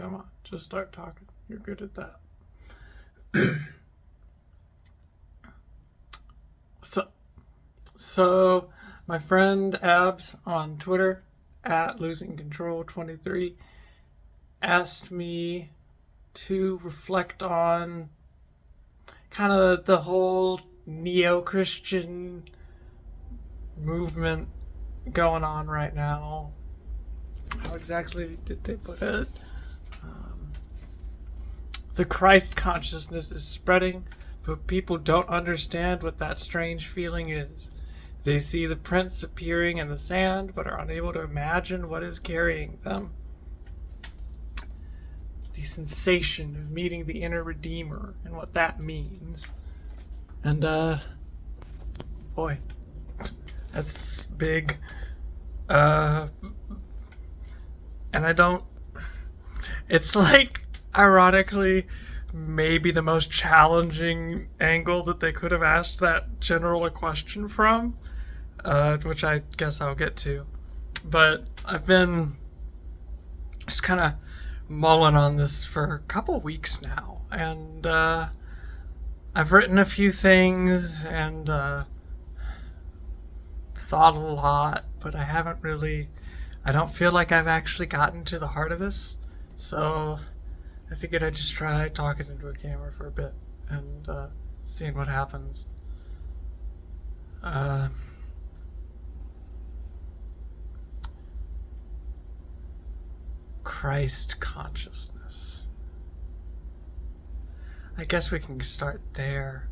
Come on, just start talking. You're good at that. so, so my friend Abs on Twitter at losing control 23 asked me to reflect on kind of the whole neo-Christian movement going on right now. How exactly did they put it? The Christ consciousness is spreading, but people don't understand what that strange feeling is. They see the prints appearing in the sand, but are unable to imagine what is carrying them. The sensation of meeting the inner Redeemer and what that means. And, uh, boy, that's big. Uh, and I don't. It's like, ironically, maybe the most challenging angle that they could have asked that general a question from, uh, which I guess I'll get to. But I've been just kind of mulling on this for a couple weeks now, and uh, I've written a few things and uh, thought a lot, but I haven't really. I don't feel like I've actually gotten to the heart of this, so I figured I'd just try talking into a camera for a bit and uh, seeing what happens. Uh, Christ consciousness. I guess we can start there.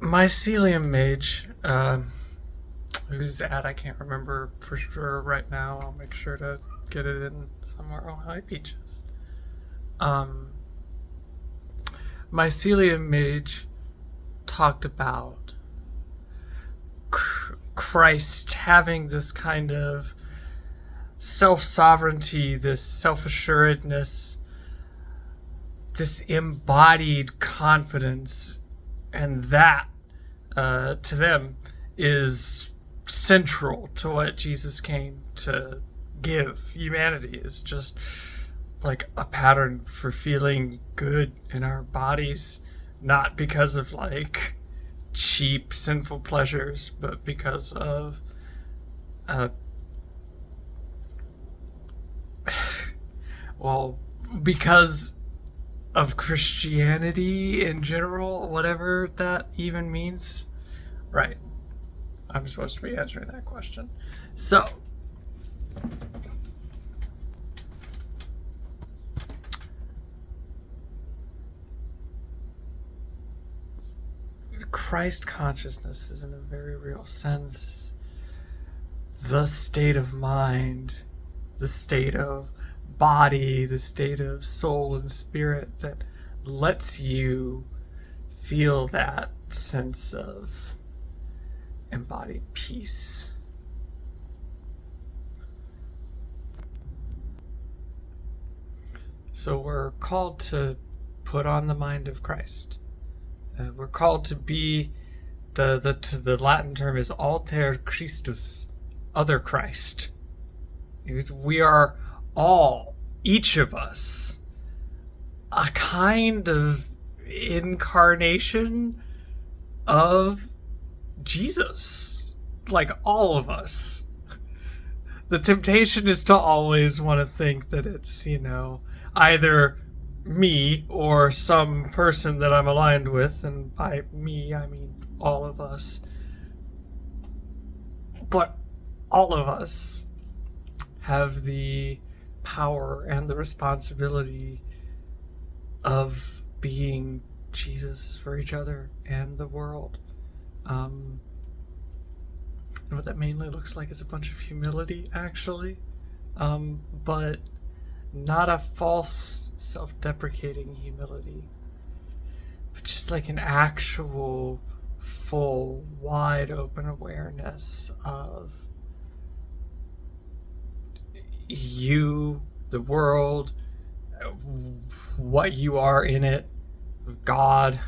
Mycelium Mage, uh, who's at, I can't remember for sure right now. I'll make sure to get it in somewhere. Oh, hi, Peaches. Um, Mycelium Mage talked about Christ having this kind of self sovereignty, this self assuredness, this embodied confidence, and that uh, to them is central to what Jesus came to give humanity is just like a pattern for feeling good in our bodies not because of like cheap sinful pleasures but because of uh well because of Christianity in general whatever that even means. Right I'm supposed to be answering that question. So, Christ consciousness is, in a very real sense, the state of mind, the state of body, the state of soul and spirit that lets you feel that sense of embodied peace. So we're called to put on the mind of Christ. Uh, we're called to be the the the Latin term is alter Christus, other Christ. We are all, each of us, a kind of incarnation of Jesus. Like all of us. The temptation is to always want to think that it's, you know, either me or some person that I'm aligned with, and by me, I mean all of us. But all of us have the power and the responsibility of being Jesus for each other and the world. Um, and what that mainly looks like is a bunch of humility, actually, um, but not a false, self deprecating humility, but just like an actual, full, wide open awareness of you, the world, what you are in it, of God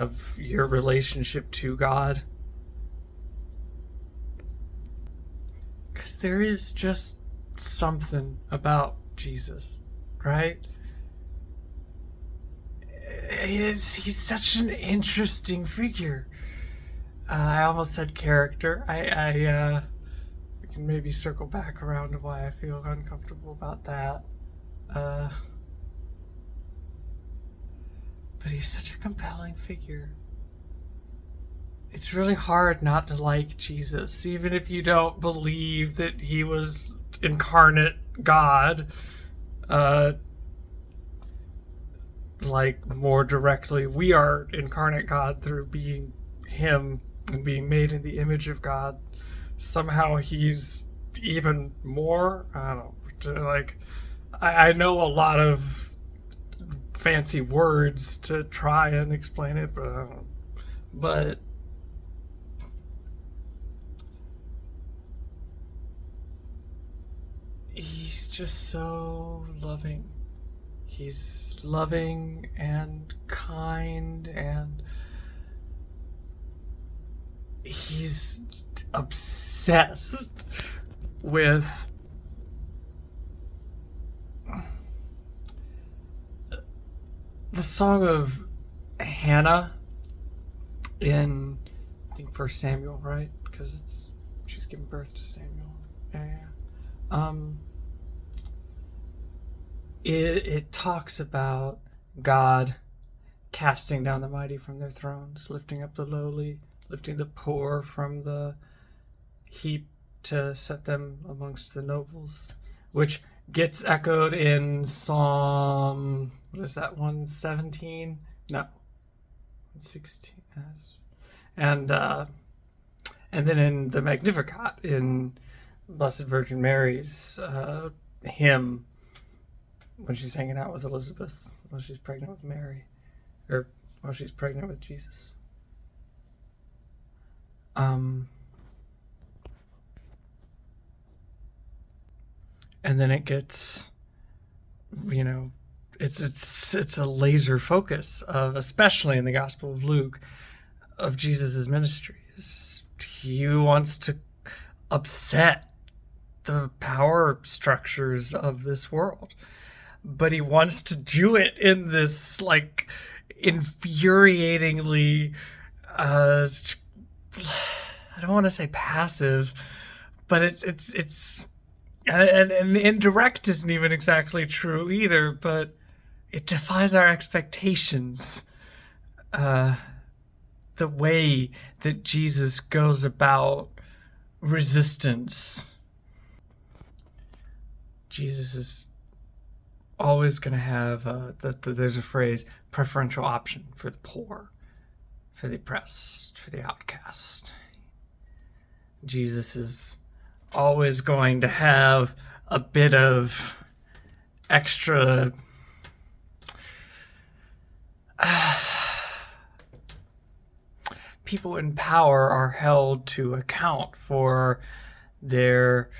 of your relationship to God. Because there is just something about Jesus, right? It's, he's such an interesting figure. Uh, I almost said character. I, I uh, can maybe circle back around to why I feel uncomfortable about that. Uh, but he's such a compelling figure. It's really hard not to like Jesus, even if you don't believe that he was incarnate God. Uh, like more directly, we are incarnate God through being Him and being made in the image of God. Somehow He's even more. I don't know. Like, I, I know a lot of fancy words to try and explain it, but but he's just so loving. He's loving and kind and he's obsessed with the song of Hannah in I think First Samuel, right? Because it's she's giving birth to Samuel. Yeah, yeah. Um, it it talks about God casting down the mighty from their thrones, lifting up the lowly, lifting the poor from the heap to set them amongst the nobles, which gets echoed in Psalm what is that 117 no. 16 and uh and then in the magnificat in blessed virgin mary's uh hymn when she's hanging out with elizabeth while she's pregnant with mary or while she's pregnant with jesus. Um and then it gets you know it's it's it's a laser focus of especially in the Gospel of Luke of Jesus's ministries. He wants to upset the power structures of this world, but he wants to do it in this like infuriatingly. Uh, I don't want to say passive, but it's it's it's and, and, and indirect isn't even exactly true either, but it defies our expectations. Uh, the way that Jesus goes about resistance. Jesus is always going to have, uh, the, the, there's a phrase, preferential option for the poor, for the oppressed, for the outcast. Jesus is always going to have a bit of extra people in power are held to account for their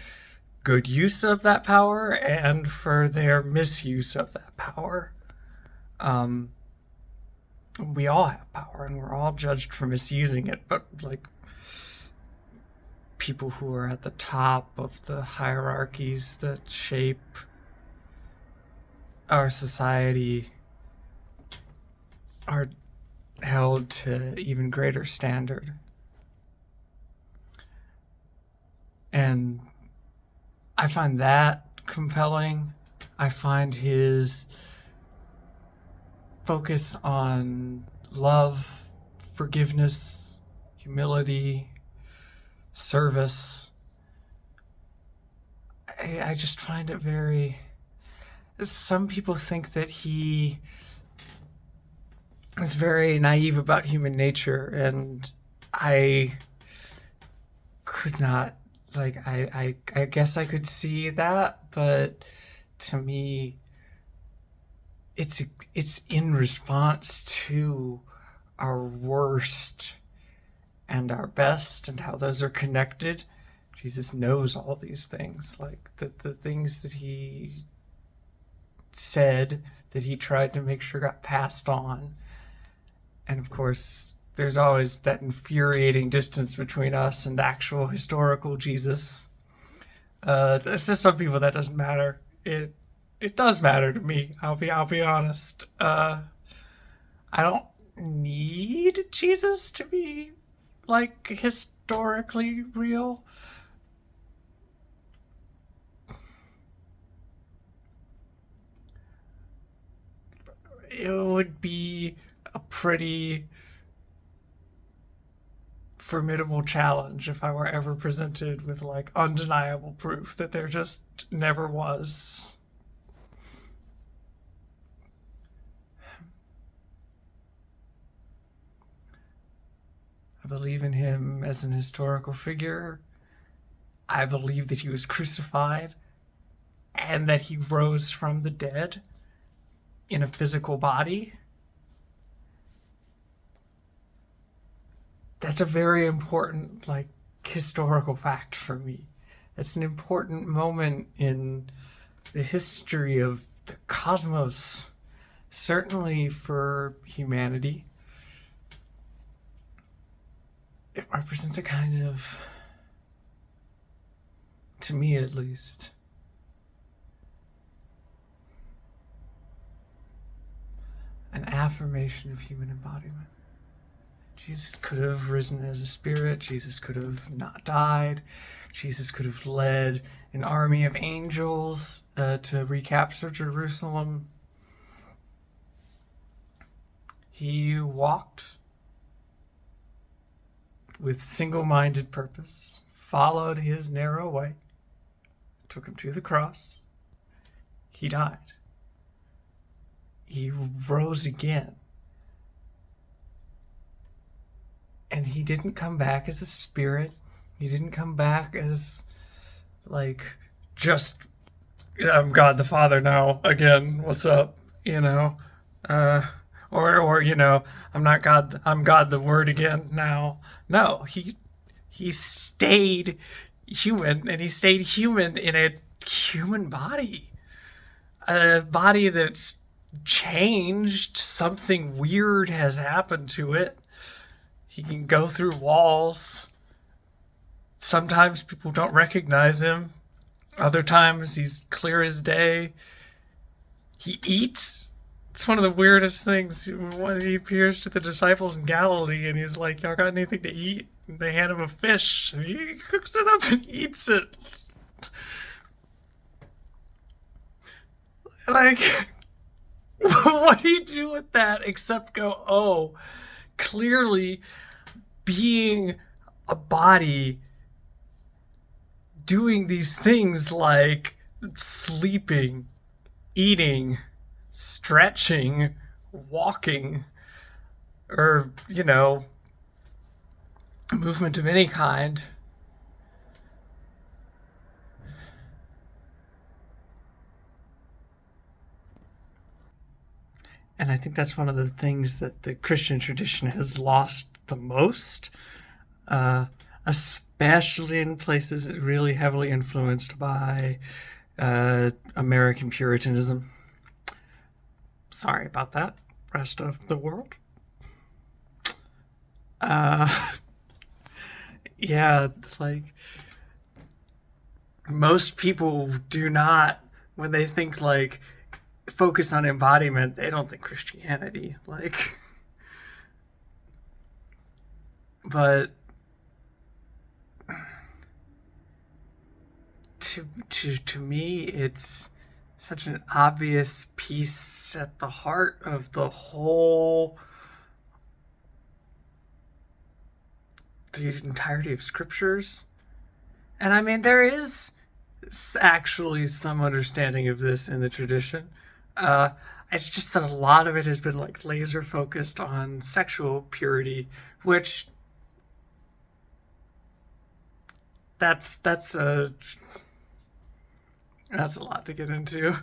good use of that power and for their misuse of that power. Um, we all have power and we're all judged for misusing it, but like people who are at the top of the hierarchies that shape our society are held to even greater standard. And I find that compelling. I find his focus on love, forgiveness, humility, service. I, I just find it very. Some people think that he is very naive about human nature, and I could not like I, I I guess I could see that, but to me it's it's in response to our worst and our best and how those are connected. Jesus knows all these things, like the the things that he said that he tried to make sure got passed on and of course, there's always that infuriating distance between us and actual historical Jesus. Uh, it's just some people that doesn't matter. It it does matter to me. I'll be I'll be honest. Uh, I don't need Jesus to be like historically real. It would be a pretty formidable challenge if I were ever presented with like undeniable proof that there just never was. I believe in him as an historical figure. I believe that he was crucified and that he rose from the dead in a physical body. That's a very important like historical fact for me. It's an important moment in the history of the cosmos, certainly for humanity. It represents a kind of, to me at least, an affirmation of human embodiment. Jesus could have risen as a spirit. Jesus could have not died. Jesus could have led an army of angels uh, to recapture Jerusalem. He walked with single minded purpose, followed his narrow way, took him to the cross. He died. He rose again and he didn't come back as a spirit. He didn't come back as like just I'm God the Father now again. What's up? You know, uh, or or you know, I'm not God. I'm God the Word again now. No, he he stayed human, and he stayed human in a human body, a body that's changed. Something weird has happened to it he can go through walls. Sometimes people don't recognize him. Other times he's clear as day. He eats. It's one of the weirdest things when he appears to the disciples in Galilee and he's like, Y'all got anything to eat? And they hand him a fish and he cooks it up and eats it. Like, what do you do with that except go, oh, clearly being a body doing these things like sleeping, eating, stretching, walking, or, you know, movement of any kind. And I think that's one of the things that the Christian tradition has lost the most, uh, especially in places really heavily influenced by uh, American Puritanism. Sorry about that, rest of the world. Uh, yeah, it's like most people do not, when they think like, focus on embodiment, they don't think Christianity. Like, but to to to me, it's such an obvious piece at the heart of the whole the entirety of scriptures. And I mean, there is actually some understanding of this in the tradition. Uh, it's just that a lot of it has been like laser focused on sexual purity, which that's that's a that's a lot to get into.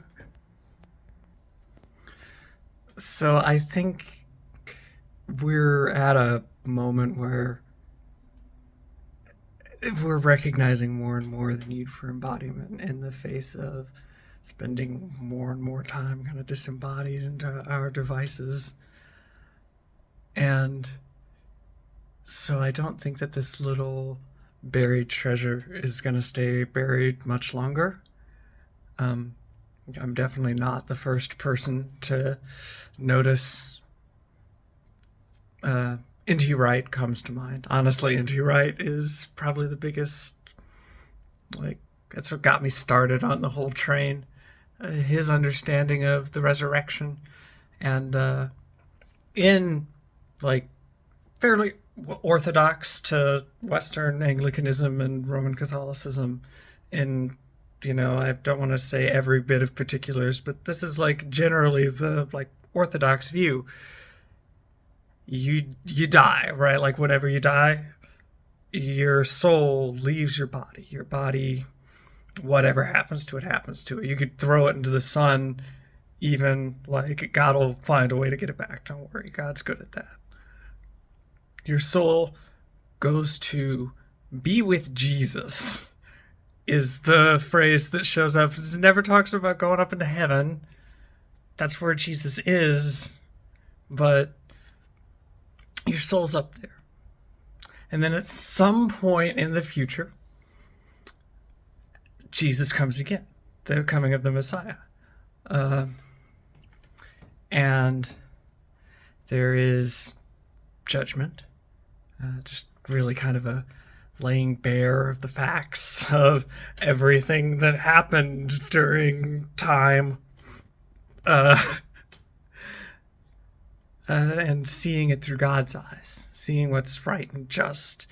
So I think we're at a moment where we're recognizing more and more the need for embodiment in the face of spending more and more time kind of disembodied into our devices. And so I don't think that this little buried treasure is going to stay buried much longer. Um, I'm definitely not the first person to notice. Uh, N.T. Wright comes to mind. Honestly, N.T. Wright is probably the biggest. Like, that's what got me started on the whole train. Uh, his understanding of the resurrection, and uh, in like fairly orthodox to Western Anglicanism and Roman Catholicism in you know, I don't want to say every bit of particulars, but this is like generally the like orthodox view. You you die, right? Like whenever you die, your soul leaves your body. Your body whatever happens to it happens to it. You could throw it into the sun even like God will find a way to get it back. Don't worry. God's good at that. Your soul goes to be with Jesus is the phrase that shows up. It never talks about going up into heaven. That's where Jesus is, but your soul's up there. And then at some point in the future, Jesus comes again, the coming of the Messiah. Uh, and there is judgment, uh, just really kind of a laying bare of the facts of everything that happened during time. Uh, uh, and seeing it through God's eyes, seeing what's right and just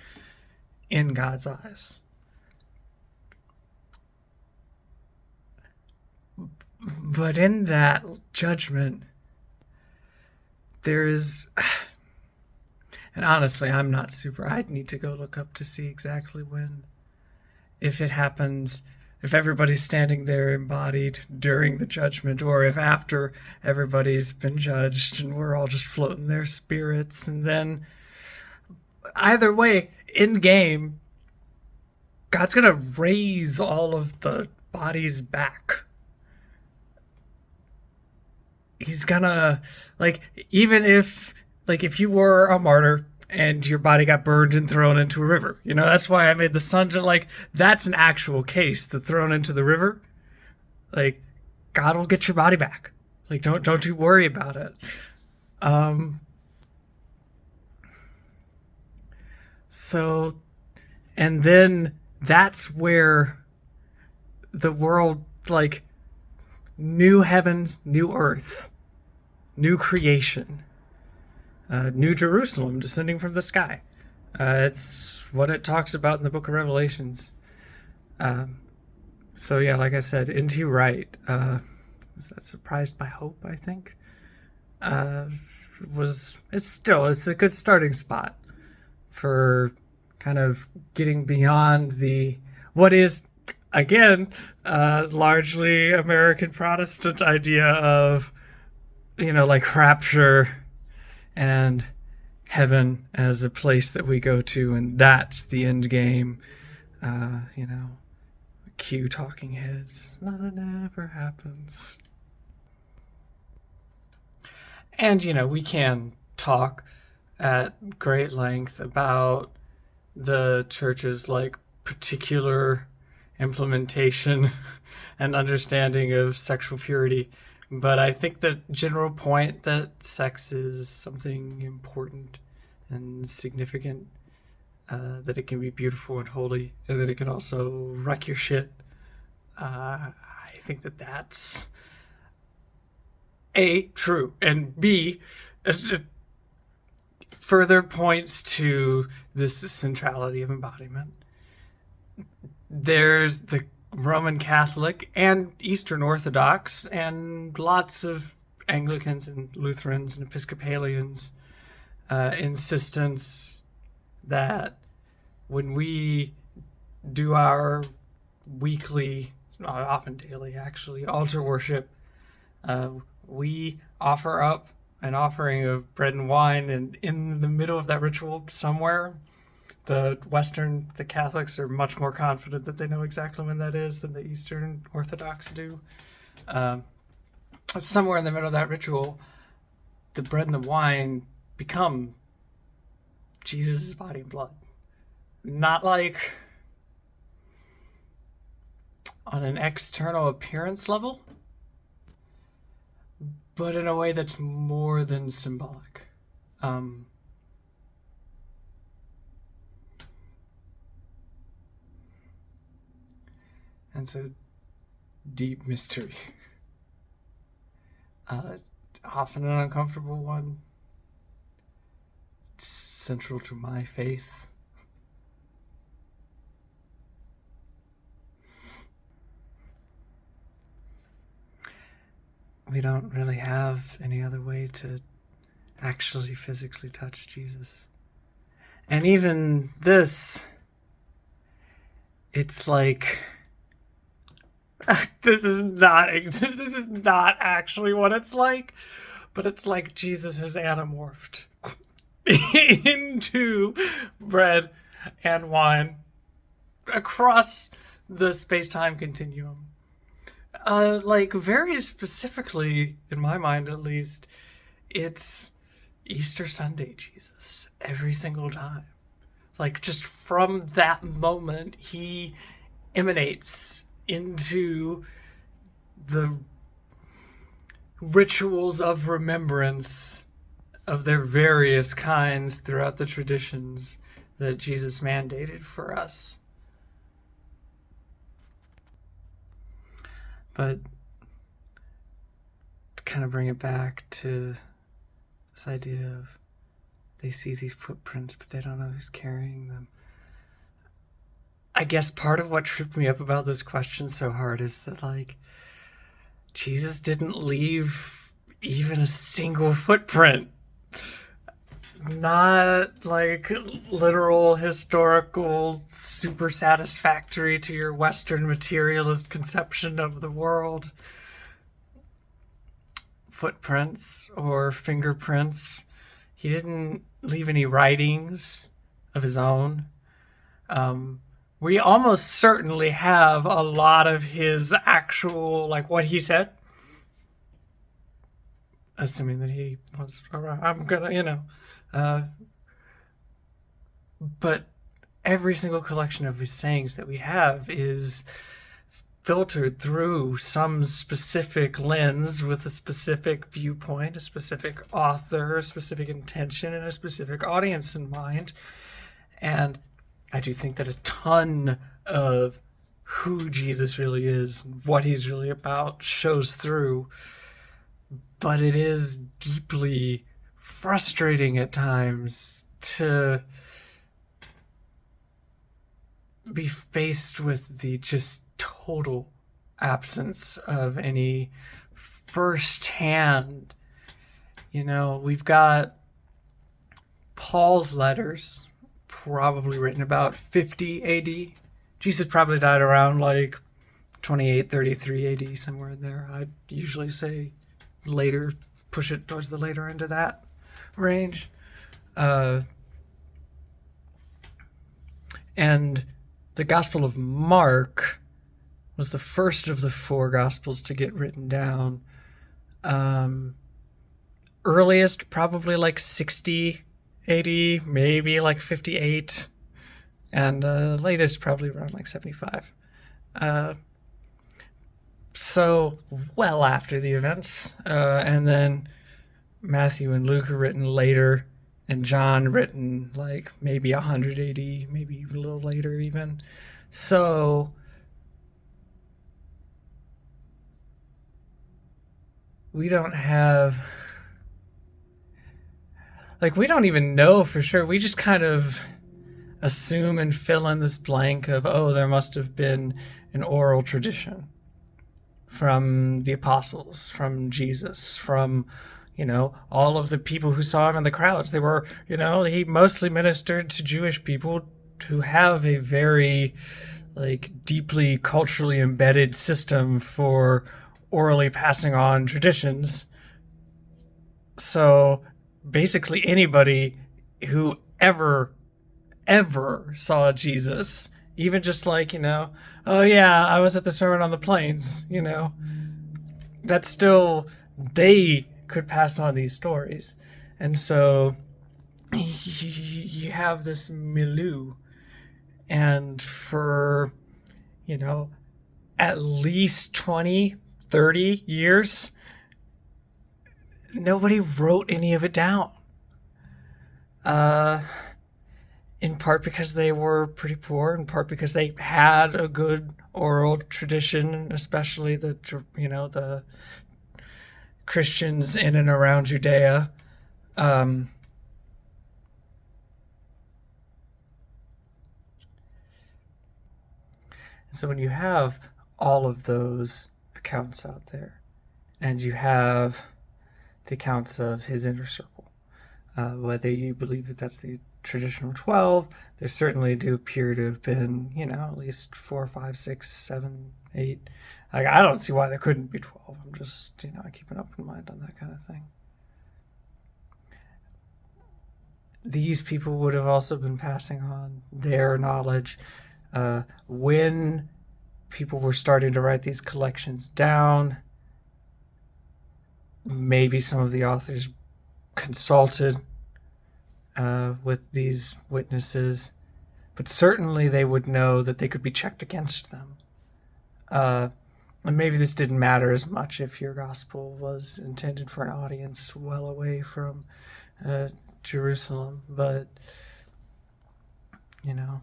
in God's eyes. But in that judgment, there is and honestly, I'm not super. I'd need to go look up to see exactly when. If it happens, if everybody's standing there embodied during the judgment, or if after everybody's been judged and we're all just floating their spirits, and then either way, in game, God's gonna raise all of the bodies back. He's gonna, like, even if like if you were a martyr and your body got burned and thrown into a river. You know, that's why I made the sun like that's an actual case. The thrown into the river, like God will get your body back. Like don't don't you worry about it. Um so and then that's where the world like new heavens, new earth, new creation uh, New Jerusalem descending from the sky. Uh, it's what it talks about in the book of Revelations. Um, so, yeah, like I said, N.T. Wright, uh, was that Surprised by Hope, I think? Uh, was, it's still, it's a good starting spot for kind of getting beyond the, what is, again, uh, largely American Protestant idea of, you know, like rapture and heaven as a place that we go to, and that's the end game. Uh, you know, cue talking heads. Nothing ever happens. And, you know, we can talk at great length about the church's like particular implementation and understanding of sexual purity but I think the general point that sex is something important and significant, uh, that it can be beautiful and holy, and that it can also wreck your shit. Uh, I think that that's a true, and b further points to this centrality of embodiment. There's the Roman Catholic and Eastern Orthodox and lots of Anglicans and Lutherans and Episcopalians uh, insistence that when we do our weekly, often daily actually, altar worship, uh, we offer up an offering of bread and wine, and in the middle of that ritual, somewhere, the Western, the Catholics are much more confident that they know exactly when that is than the Eastern Orthodox do. Um, somewhere in the middle of that ritual, the bread and the wine become Jesus' body and blood. Not like on an external appearance level, but in a way that's more than symbolic. Um, and so deep mystery. Uh, often an uncomfortable one. It's central to my faith. We don't really have any other way to actually physically touch Jesus. And even this, it's like this is not this is not actually what it's like, but it's like Jesus has anamorphed into bread and wine across the space-time continuum. Uh, like very specifically, in my mind at least, it's Easter Sunday Jesus every single time. Like just from that moment, he emanates into the rituals of remembrance of their various kinds throughout the traditions that Jesus mandated for us. But to kind of bring it back to this idea of they see these footprints, but they don't know who's carrying them. I guess part of what tripped me up about this question so hard is that like Jesus didn't leave even a single footprint. Not like literal historical super satisfactory to your western materialist conception of the world footprints or fingerprints. He didn't leave any writings of his own. Um, we almost certainly have a lot of his actual, like what he said. Assuming that he was. I'm gonna, you know. Uh, but every single collection of his sayings that we have is filtered through some specific lens with a specific viewpoint, a specific author, a specific intention, and a specific audience in mind. And I do think that a ton of who Jesus really is, what he's really about, shows through. But it is deeply frustrating at times to be faced with the just total absence of any firsthand. You know, we've got Paul's letters, probably written about 50 AD. Jesus probably died around like 28, 33 AD, somewhere in there. I'd usually say later, push it towards the later end of that range. Uh, and the Gospel of Mark was the first of the four Gospels to get written down. Um, earliest, probably like 60 80, maybe like 58, and uh, latest probably around like 75. Uh, so well after the events, uh, and then Matthew and Luke are written later, and John written like maybe 180, maybe a little later even. So we don't have like we don't even know for sure. We just kind of assume and fill in this blank of oh, there must have been an oral tradition from the apostles, from Jesus, from you know all of the people who saw him in the crowds. They were you know he mostly ministered to Jewish people who have a very like deeply culturally embedded system for orally passing on traditions. So basically anybody who ever ever saw Jesus, even just like, you know, oh yeah, I was at the Sermon on the Plains, you know, that's still, they could pass on these stories. And so you have this milieu. And for, you know, at least 20, 30 years, nobody wrote any of it down. Uh, in part because they were pretty poor, in part because they had a good oral tradition, especially the you know the Christians in and around Judea. Um, so when you have all of those accounts out there, and you have the accounts of his inner circle, uh, whether you believe that that's the traditional 12, there certainly do appear to have been, you know, at least four, five, six, seven, eight. Like, I don't see why there couldn't be 12. I'm just, you know, I keep an open mind on that kind of thing. These people would have also been passing on their knowledge uh, when people were starting to write these collections down. Maybe some of the authors consulted uh, with these witnesses, but certainly they would know that they could be checked against them. Uh, and maybe this didn't matter as much if your gospel was intended for an audience well away from uh, Jerusalem, but you know,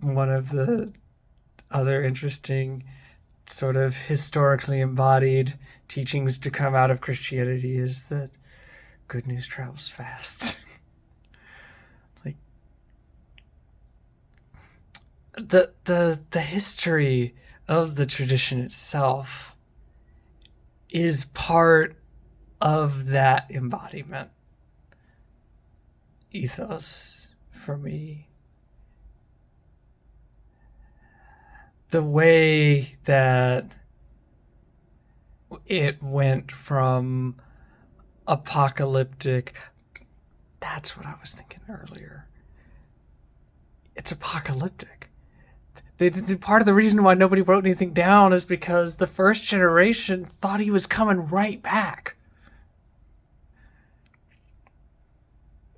one of the other interesting sort of historically embodied teachings to come out of Christianity is that good news travels fast. like the the the history of the tradition itself is part of that embodiment ethos for me the way that it went from apocalyptic. That's what I was thinking earlier. It's apocalyptic. The, part of the reason why nobody wrote anything down is because the first generation thought he was coming right back.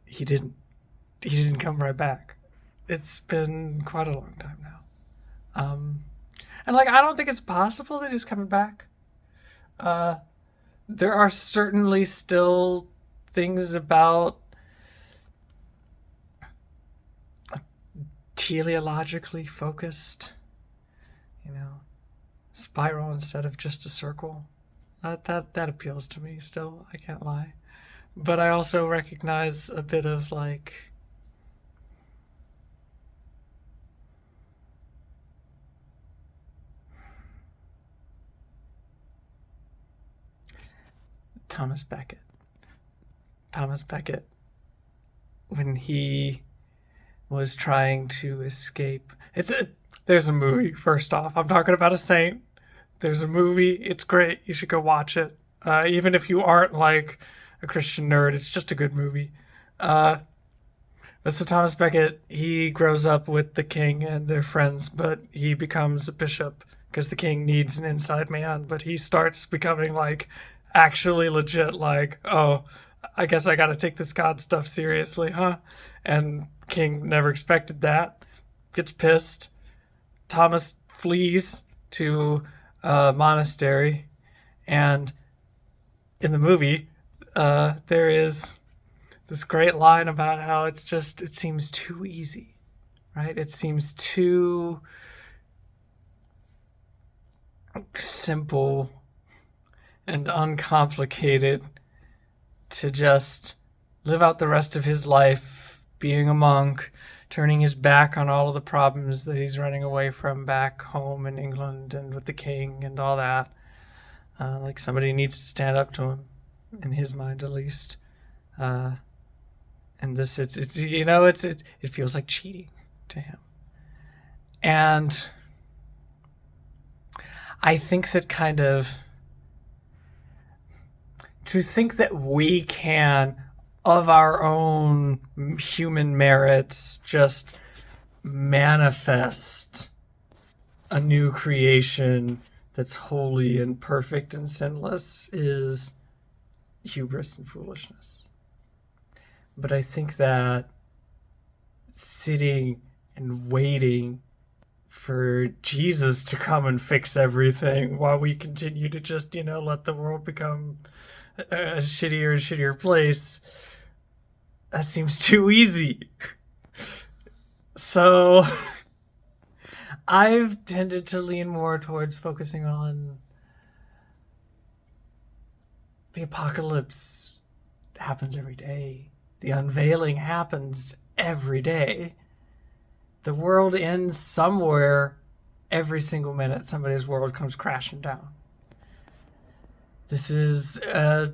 He didn't. He didn't come right back. It's been quite a long time now. Um, and like, I don't think it's possible that he's coming back. Uh, there are certainly still things about teleologically focused, you know, spiral instead of just a circle. That that that appeals to me still, I can't lie. But I also recognize a bit of like Thomas Becket. Thomas Becket, when he was trying to escape. It's a there's a movie. First off, I'm talking about a saint. There's a movie. It's great. You should go watch it. Uh, even if you aren't like a Christian nerd, it's just a good movie. Uh, Thomas Becket, he grows up with the king and their friends, but he becomes a bishop because the king needs an inside man. But he starts becoming like actually legit like, oh, I guess I got to take this God stuff seriously, huh? And King never expected that. Gets pissed. Thomas flees to a monastery, and in the movie, uh, there is this great line about how it's just it seems too easy, right? It seems too simple and uncomplicated to just live out the rest of his life being a monk, turning his back on all of the problems that he's running away from back home in England and with the king and all that. Uh, like somebody needs to stand up to him, in his mind at least. Uh, and this, it's, it's you know, it's it, it feels like cheating to him, and I think that kind of to think that we can, of our own human merits, just manifest a new creation that's holy and perfect and sinless is hubris and foolishness. But I think that sitting and waiting for Jesus to come and fix everything while we continue to just, you know, let the world become a, shittier and shittier place. That seems too easy. So I've tended to lean more towards focusing on the apocalypse happens every day. The unveiling happens every day. The world ends somewhere every single minute. Somebody's world comes crashing down. This is a,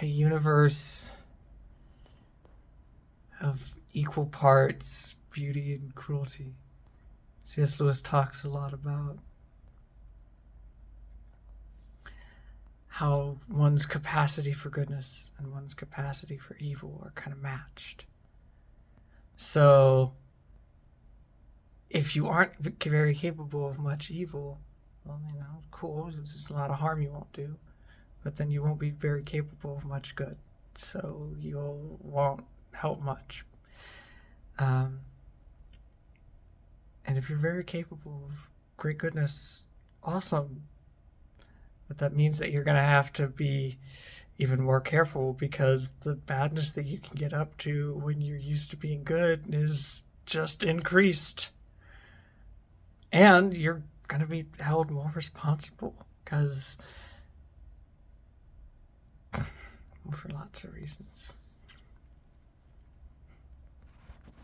universe of equal parts beauty and cruelty. C.S. Lewis talks a lot about how one's capacity for goodness and one's capacity for evil are kind of matched. So, if you aren't very capable of much evil, well, you know, cool, there's a lot of harm you won't do, but then you won't be very capable of much good. So, you won't help much. Um, and if you're very capable of great goodness, awesome. But that means that you're going to have to be even more careful because the badness that you can get up to when you're used to being good is just increased. And you're to be held more responsible because for lots of reasons.